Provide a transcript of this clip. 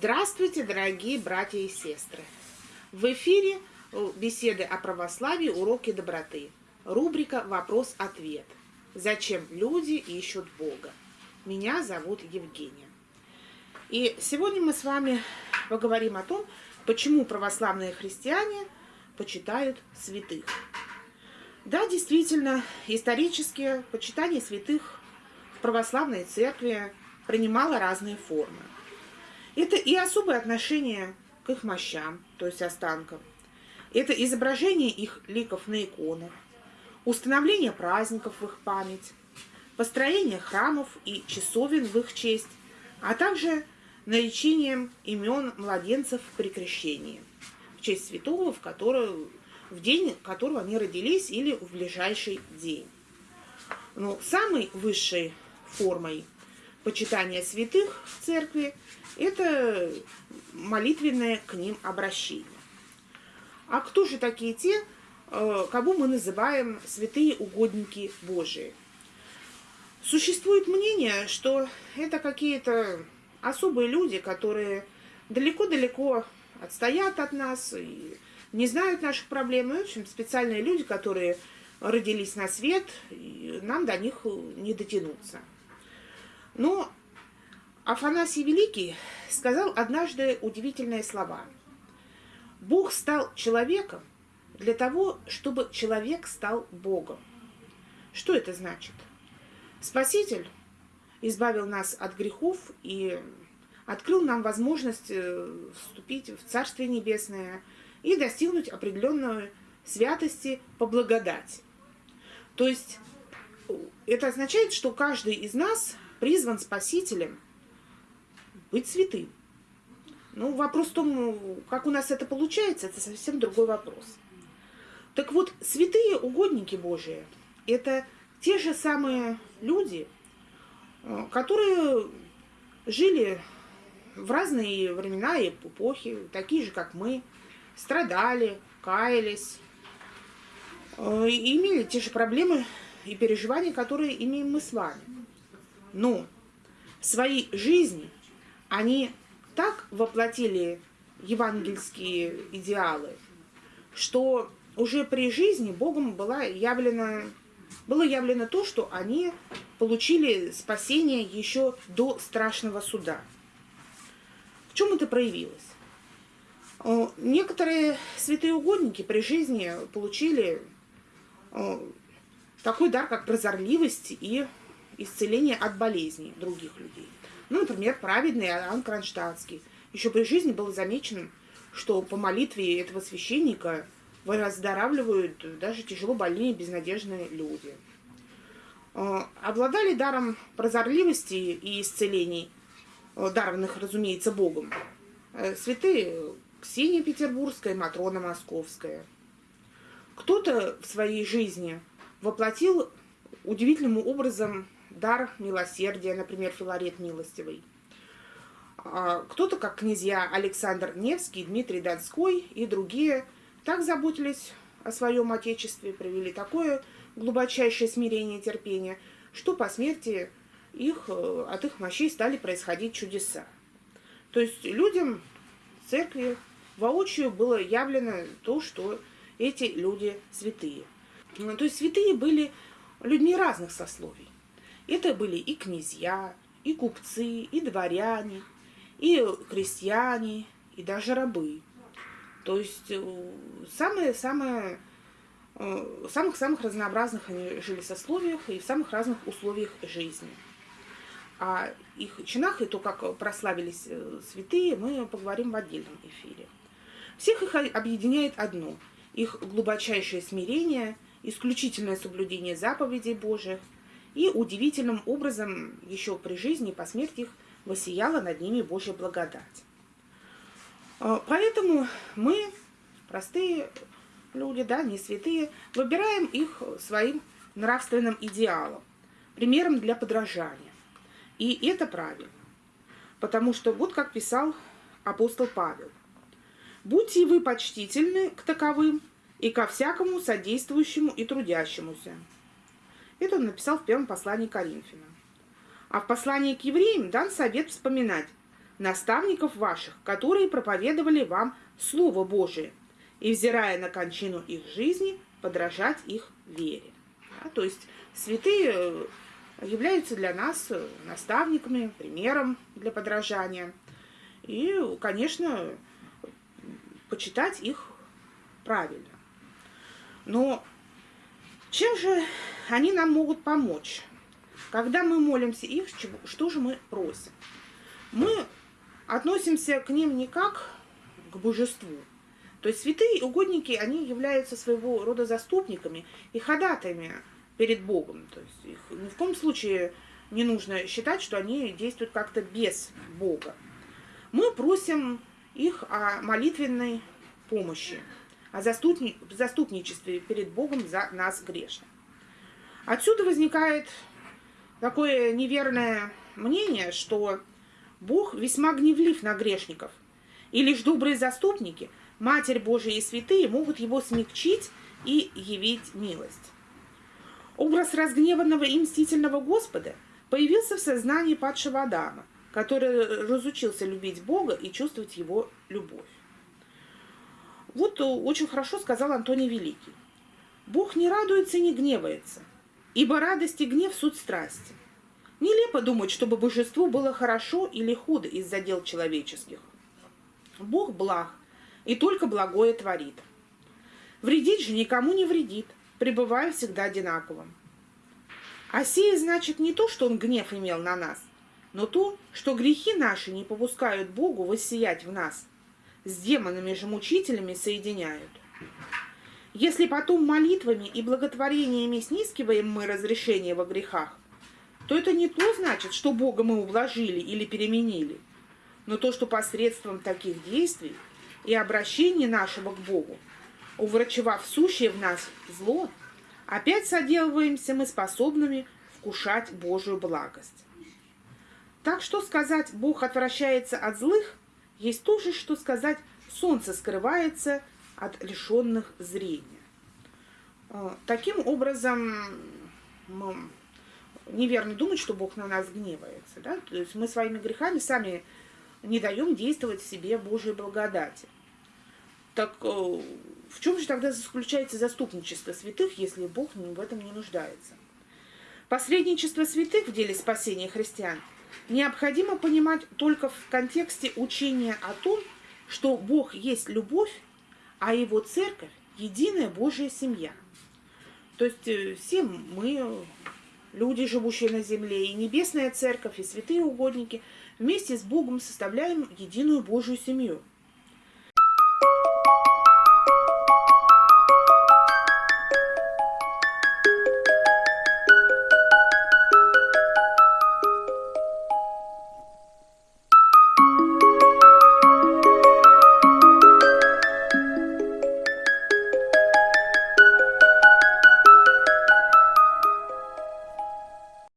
Здравствуйте, дорогие братья и сестры! В эфире э, беседы о православии, уроки доброты. Рубрика «Вопрос-ответ». Зачем люди ищут Бога? Меня зовут Евгения. И сегодня мы с вами поговорим о том, почему православные христиане почитают святых. Да, действительно, исторически почитание святых в православной церкви принимало разные формы. Это и особое отношение к их мощам, то есть останкам. Это изображение их ликов на иконах, установление праздников в их память, построение храмов и часовен в их честь, а также наречением имен младенцев при крещении в честь святого, в, который, в день которого они родились или в ближайший день. Но самой высшей формой почитания святых в церкви – это молитвенное к ним обращение. А кто же такие те, э, кого мы называем святые угодники Божии? Существует мнение, что это какие-то особые люди, которые далеко-далеко отстоят от нас и не знают наших проблем. И, в общем, специальные люди, которые родились на свет, и нам до них не дотянуться. Но Афанасий Великий сказал однажды удивительные слова. Бог стал человеком для того, чтобы человек стал Богом. Что это значит? Спаситель избавил нас от грехов и открыл нам возможность э, вступить в Царствие Небесное и достигнуть определенной святости по благодати. То есть э, это означает, что каждый из нас призван Спасителем – быть святым. Ну, вопрос в том, как у нас это получается, это совсем другой вопрос. Так вот, святые угодники Божии – это те же самые люди, э, которые жили в разные времена и эпохи, такие же, как мы, страдали, каялись, э, имели те же проблемы и переживания, которые имеем мы с вами. Но в своей жизни – они так воплотили евангельские идеалы, что уже при жизни Богом была явлена, было явлено то, что они получили спасение еще до страшного суда. В чем это проявилось? Э, некоторые святые угодники при жизни получили э, такой дар, как прозорливость и исцеление от болезней других людей. Ну, например, праведный Иоанн Кронштадтский. Еще при жизни было замечено, что по молитве этого священника выздоравливают даже тяжело больные безнадежные люди. А, обладали даром прозорливости и исцелений, а, дарованных, разумеется, Богом, э, святые Ксения Петербургская, Матрона Московская. Кто-то в своей жизни воплотил удивительным образом дар милосердия, например, Филарет Милостивый. А, кто-то, как князья Александр Невский, Дмитрий Донской и другие, так заботились о своем отечестве, провели такое глубочайшее смирение и терпение, что по смерти их, э, от их мощей стали происходить чудеса. То есть людям церкви воочию было явлено то, что эти люди святые. То есть святые были людьми разных сословий. Это были и князья, и купцы, и дворяне, и крестьяне, и даже рабы. То есть самые-самые э, самых-самых разнообразных они жили сословиях и в самых разных условиях жизни. О их чинах и то, как прославились э, святые, мы поговорим в отдельном эфире. Всех их объединяет одно – их глубочайшее смирение, исключительное соблюдение заповедей Божьих – и удивительным образом еще при жизни и по смерти их воссияла над ними Божья благодать. А, поэтому мы, простые люди, да, не святые, выбираем их своим нравственным идеалом, примером для подражания. И это правильно. Потому что вот как писал апостол Павел. «Будьте вы почтительны к таковым и ко всякому содействующему и трудящемуся, это он написал в первом послании к Коринфянам. А в послании к евреям дан совет вспоминать наставников ваших, которые проповедовали вам Слово Божие, и, взирая на кончину их жизни, подражать их вере. Да, то есть святые э, являются для нас э, наставниками, примером для подражания. И, конечно, почитать их правильно. Но чем же они нам могут помочь? Когда мы молимся их, что же мы просим? Мы относимся к ним не как к божеству. То есть святые угодники, они являются своего рода заступниками и ходатаями перед Богом. То есть их ни в коем случае не нужно считать, что они действуют как-то без Бога. Мы просим их о молитвенной помощи, о заступни, заступничестве перед Богом за нас грешных. Отсюда возникает такое неверное мнение, что Бог весьма гневлив на грешников, и лишь добрые заступники, Матерь Божия и святые могут его смягчить и явить милость. Образ разгневанного и мстительного Господа появился в сознании падшего Адама, который разучился любить Бога и чувствовать его любовь. Вот очень хорошо сказал Антоний Великий. Бог не радуется и не гневается, ибо радость и гнев – суть страсти. Нелепо думать, чтобы божеству было хорошо или худо из-за дел человеческих. Бог благ и только благое творит. Вредить же никому не вредит, пребывая всегда одинаковым. А сие значит не то, что он гнев имел на нас, но то, что грехи наши не попускают Богу воссиять в нас, с демонами же мучителями соединяют. Если потом молитвами и благотворениями снискиваем мы разрешение во грехах, то это не то значит, что Бога мы ублажили или переменили, но то, что посредством таких действий и обращения нашего к Богу, уврачевав сущее в нас зло, опять соделываемся мы способными вкушать Божию благость. Так что сказать «Бог отвращается от злых» есть то же, что сказать «Солнце скрывается от лишенных зрения». Э, таким образом, неверно думать, что Бог на нас гневается. Да? То есть мы своими грехами сами не даем действовать в себе Божьей благодати. Так э, в чем же тогда заключается заступничество святых, если Бог в этом не нуждается? Посредничество святых в деле спасения христиан необходимо понимать только в контексте учения о том, что Бог есть любовь, а Его церковь – единая Божья семья. То есть э, все мы люди, живущие на земле, и небесная церковь, и святые угодники, вместе с Богом составляем единую Божью семью –